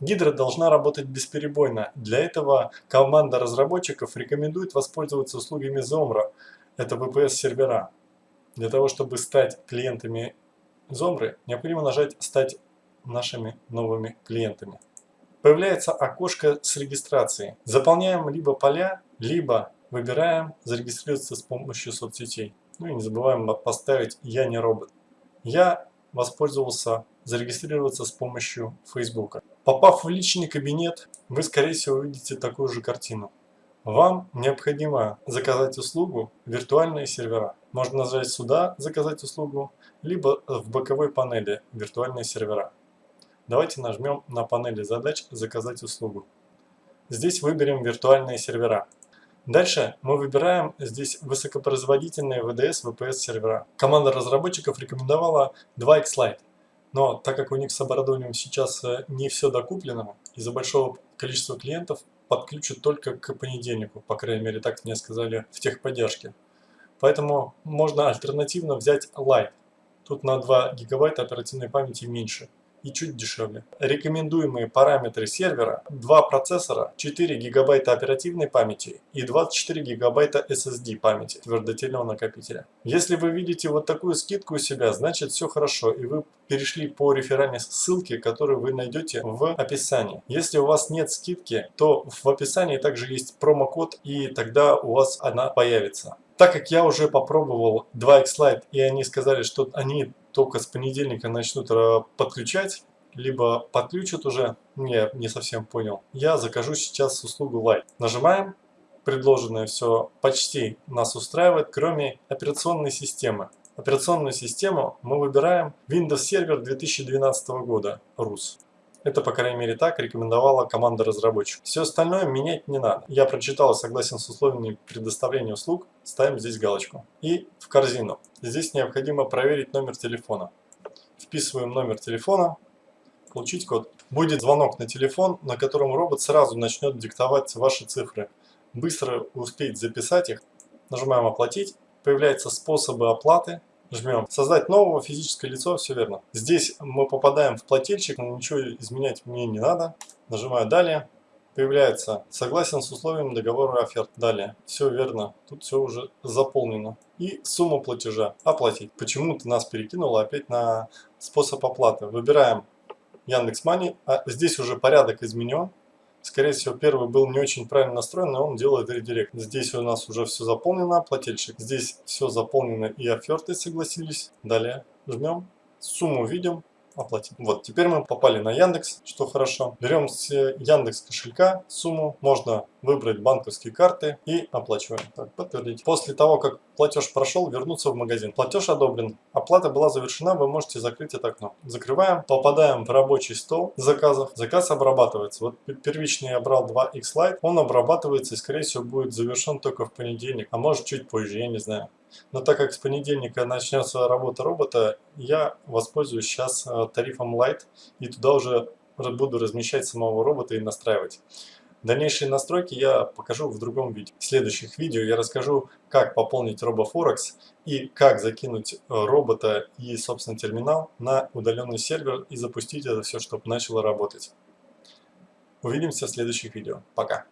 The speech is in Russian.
Гидра должна работать бесперебойно. Для этого команда разработчиков рекомендует воспользоваться услугами Zomra. Это VPS-сервера. Для того, чтобы стать клиентами Zomra, необходимо нажать «Стать нашими новыми клиентами». Появляется окошко с регистрацией. Заполняем либо поля, либо выбираем «Зарегистрироваться с помощью соцсетей». Ну и не забываем поставить «Я не робот». Я воспользовался зарегистрироваться с помощью Facebook. Попав в личный кабинет, вы скорее всего увидите такую же картину. Вам необходимо заказать услугу виртуальные сервера. Можно нажать сюда «Заказать услугу», либо в боковой панели «Виртуальные сервера». Давайте нажмем на панели задач «Заказать услугу». Здесь выберем виртуальные сервера. Дальше мы выбираем здесь высокопроизводительные VDS VPS сервера. Команда разработчиков рекомендовала 2 Xlite. Но так как у них с оборудованием сейчас э, не все докуплено, из-за большого количества клиентов подключат только к понедельнику, по крайней мере так мне сказали в техподдержке. Поэтому можно альтернативно взять Lite. Тут на 2 гигабайта оперативной памяти меньше и чуть дешевле. Рекомендуемые параметры сервера 2 процессора, 4 гигабайта оперативной памяти и 24 гигабайта SSD памяти твердотельного накопителя. Если вы видите вот такую скидку у себя, значит все хорошо и вы перешли по реферальной ссылке, которую вы найдете в описании. Если у вас нет скидки, то в описании также есть промокод и тогда у вас она появится. Так как я уже попробовал 2xLite и они сказали, что они только с понедельника начнут э, подключать, либо подключат уже, я не совсем понял, я закажу сейчас услугу Light. Нажимаем, предложенное все почти нас устраивает, кроме операционной системы. Операционную систему мы выбираем Windows Server 2012 года, RUS. Это, по крайней мере, так рекомендовала команда разработчиков. Все остальное менять не надо. Я прочитал согласен с условиями предоставления услуг. Ставим здесь галочку. И в корзину. Здесь необходимо проверить номер телефона. Вписываем номер телефона. Получить код. Будет звонок на телефон, на котором робот сразу начнет диктовать ваши цифры. Быстро успеть записать их. Нажимаем «Оплатить». Появляются способы оплаты жмем создать нового физическое лицо, все верно. Здесь мы попадаем в плательщик, ничего изменять мне не надо. Нажимаю далее. Появляется согласен с условием договора оферт. Далее. Все верно. Тут все уже заполнено. И сумма платежа. Оплатить. Почему-то нас перекинуло опять на способ оплаты. Выбираем Яндекс Мани. А здесь уже порядок изменен. Скорее всего, первый был не очень правильно настроен, но он делает редирект. Здесь у нас уже все заполнено, плательщик. Здесь все заполнено и оферты согласились. Далее жмем, сумму видим, оплатить. Вот, теперь мы попали на Яндекс, что хорошо. Берем с Яндекс кошелька сумму, можно выбрать банковские карты и оплачиваем. Так, подтвердить. После того, как платеж прошел, вернуться в магазин. Платеж одобрен, оплата была завершена, вы можете закрыть это окно. Закрываем, попадаем в рабочий стол заказов. Заказ обрабатывается. Вот первичный я брал 2x Lite, он обрабатывается и скорее всего будет завершен только в понедельник, а может чуть позже, я не знаю. Но так как с понедельника начнется работа робота, я воспользуюсь сейчас э, тарифом Lite и туда уже буду размещать самого робота и настраивать. Дальнейшие настройки я покажу в другом видео. В следующих видео я расскажу, как пополнить RoboForex и как закинуть э, робота и, собственно, терминал на удаленный сервер и запустить это все, чтобы начало работать. Увидимся в следующих видео. Пока!